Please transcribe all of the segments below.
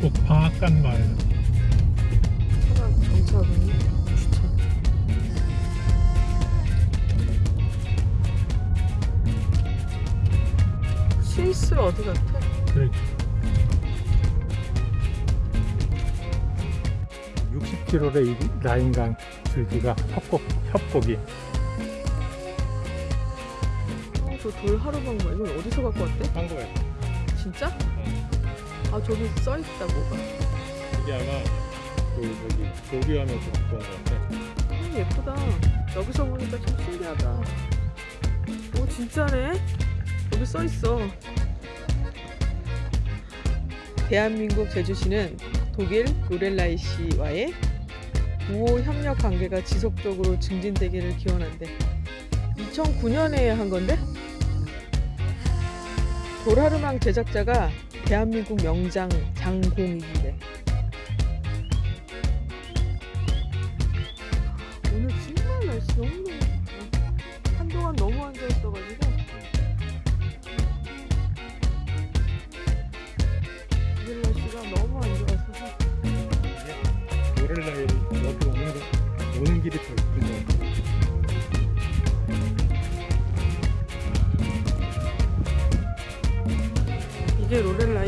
꼭 방앗간마을 차가 경차가 주차 스위스로 어디 같아? 그래 60km의 라인강 줄기가 협곡, 협곡이 어, 저돌 하루 방거 이건 어디서 갖고 왔대? 한국에 진짜? 응. 아 저기 써 있다 뭐가. 이게 아마 그 저기 조비하면서 갖고 온것 같아. 아, 예쁘다. 여기서 보니까 참 신기하다. 오 진짜네? 여기 써 있어. 대한민국 제주시는 독일 로렐라이시와의 우호 협력 관계가 지속적으로 증진되기를 기원한대. 2009년에 한 건데? 도라르망 제작자가 대한민국 명장 장공익이래. 오늘 정말 날씨 너무 너무 좋다. 한동안 너무 안 좋았어가지고 오늘 날씨가 너무 안 좋았어서 노래를 여기 오는 거, 오는 길이 더예 이게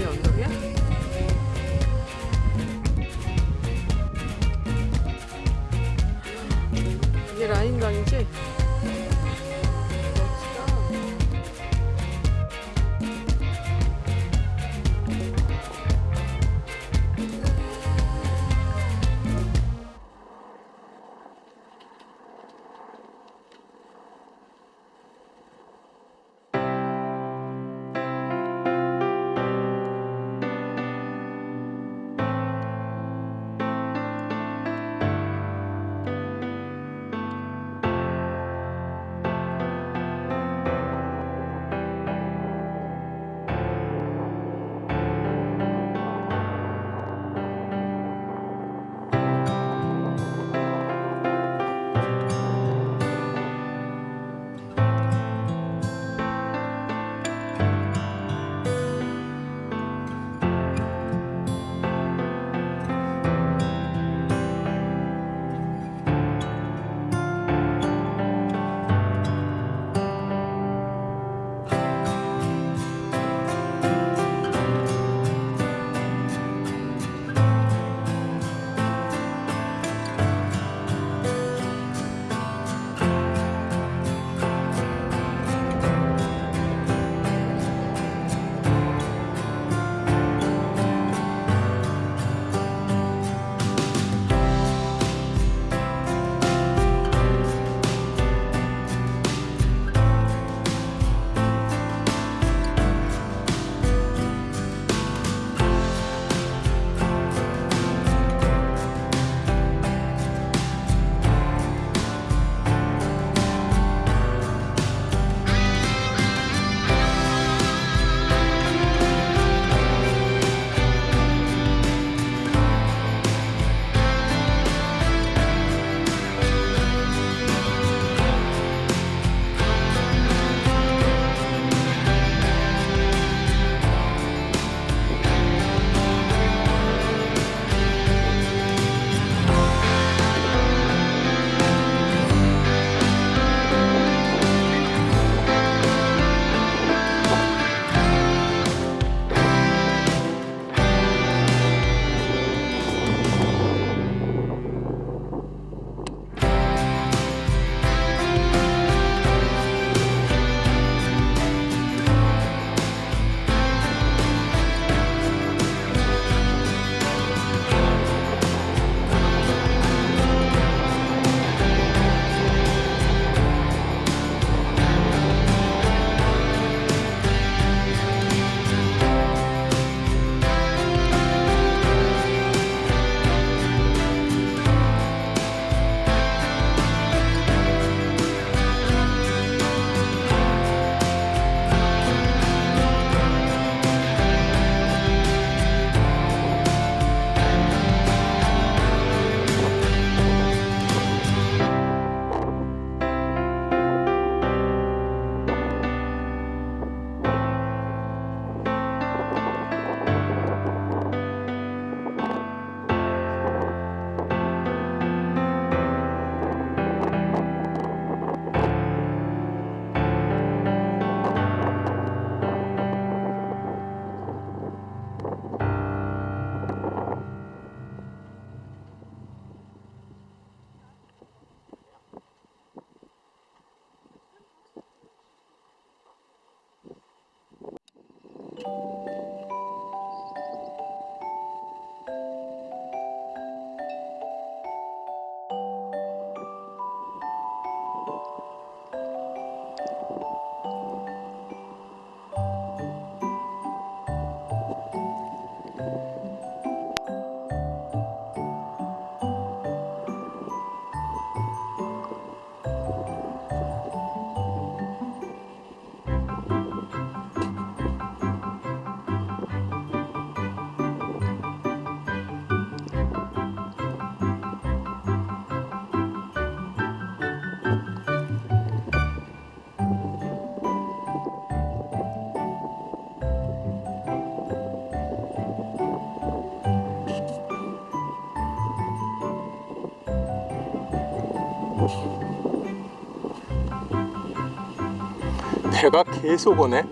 배가 계속 오네.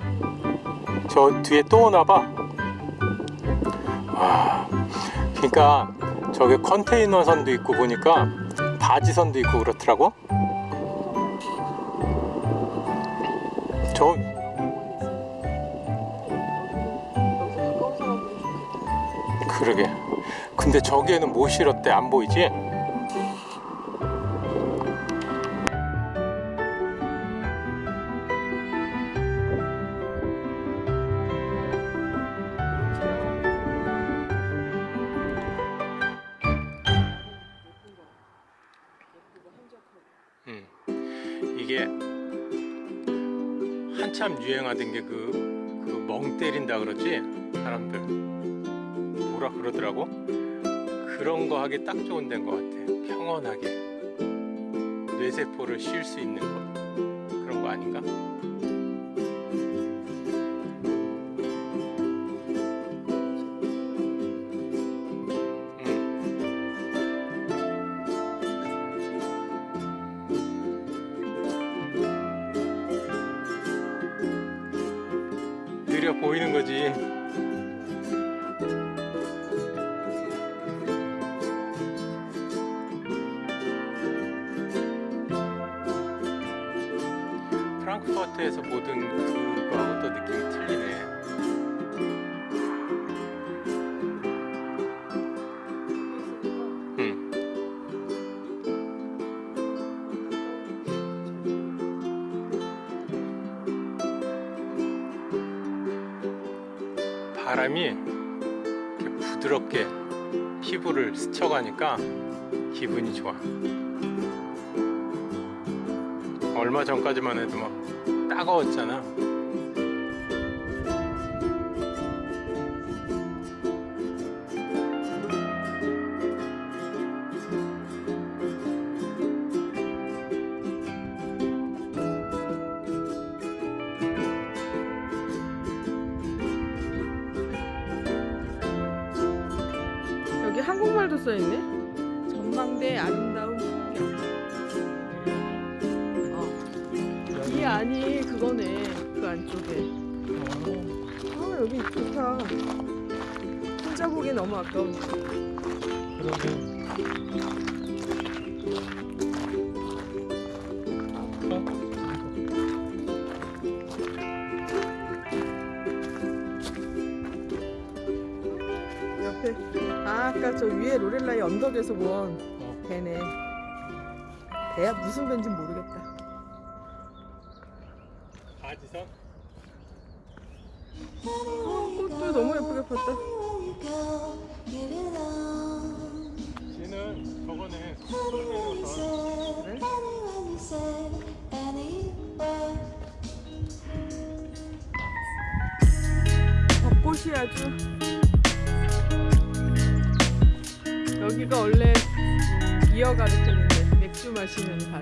저 뒤에 또 오나 봐. 와, 그러니까 저기 컨테이너 선도 있고 보니까 바지 선도 있고 그렇더라고. 저. 그러게. 근데 저기에는 뭐 실었대? 안 보이지? 음. 이게 한참 유행하던 게 그 그 멍 때린다 그러지? 사람들. 뭐라 그러더라고? 그런 거 하기 딱 좋은 데인 것 같아. 평온하게. 뇌세포를 쉴 수 있는 거 그런 거 아닌가? 보이는 거지. 프랑크푸르트에서 모든 바람이 부드럽게 피부를 스쳐가니까 기분이 좋아. 얼마 전까지만 해도 막 따가웠잖아. 써 있네. 전망대 아름다운 풍경. 어. 이 안이 그거네. 그 안쪽에. 아 여기 좋다. 혼자 보기 너무 아까운데. 옆에 아 아까 저 위에 로렐라의 언덕에서 본 배네. 배야 무슨 배인지 모르겠다. 바지선? 어, 꽃도 너무 예쁘게 폈다. 쟤는 저거네. 손 그래? 벚꽃이 아주 여기가 원래 비어 가르쳤는데 맥주 마시는 발.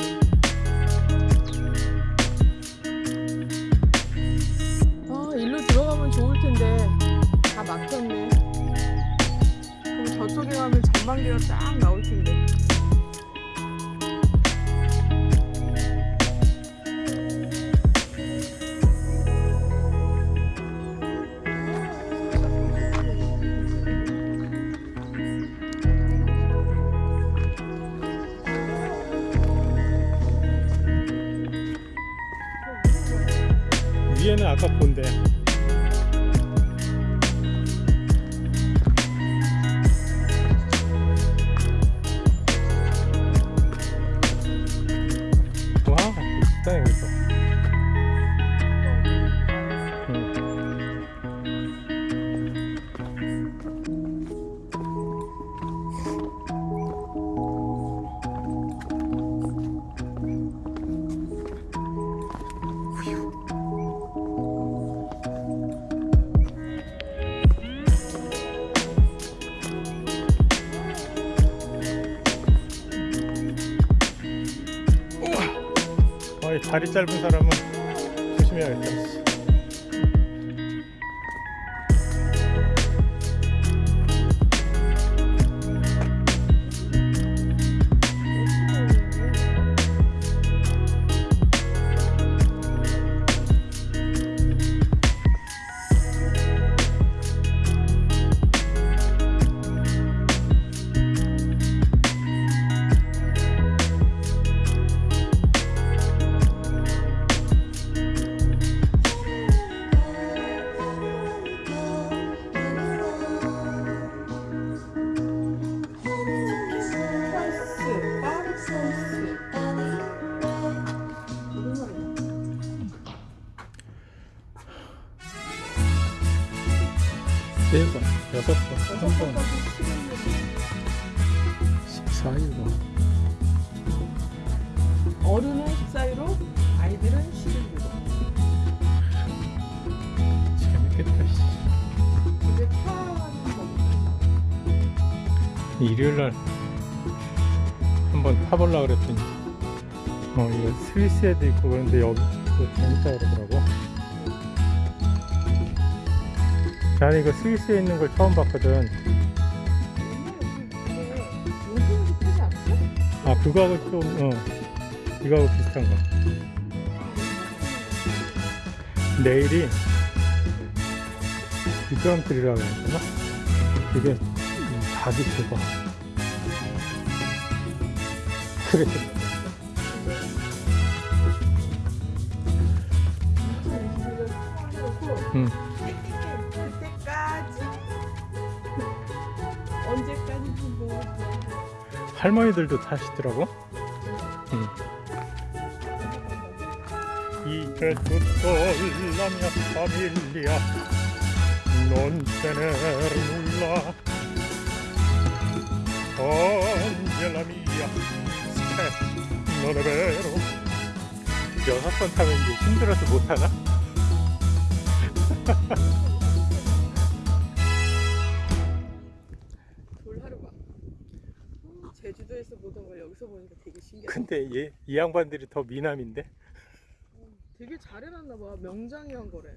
아 일로 들어가면 좋을 텐데 다 막혔네. 그럼 저쪽에 가면 전망대가 딱 나올 텐데. 위 다리 짧은 사람은 조심해야겠다. 네 번, 여섯 번, 한 번, 14일번. 어른은 14유로, 아이들은 11유로. 재밌겠다. 씨. 이제 타는 겁니다. 일요일 날 한번 타보려 그랬더니 어 이거 스위스 에도 있고 그런데 여기 또 재밌다 그러더라고. 나는 이거 스위스에 있는 걸 처음 봤거든. 아 그거하고 좀 어, 이거하고 비슷한 거. 내일이 미끄럼틀이라고 해야 되나? 이게 음, 닭이 대박. 그래. 응. 할머니들도 타시더라고. nulla Angela mia che non è vero 여섯 번 타면 이제 힘들어서 못 타나? 여기서 보니까 되게 신기하다. 근데 얘, 이 양반들이 더 미남인데? 되게 잘 해놨나 봐. 명장이 한 거래.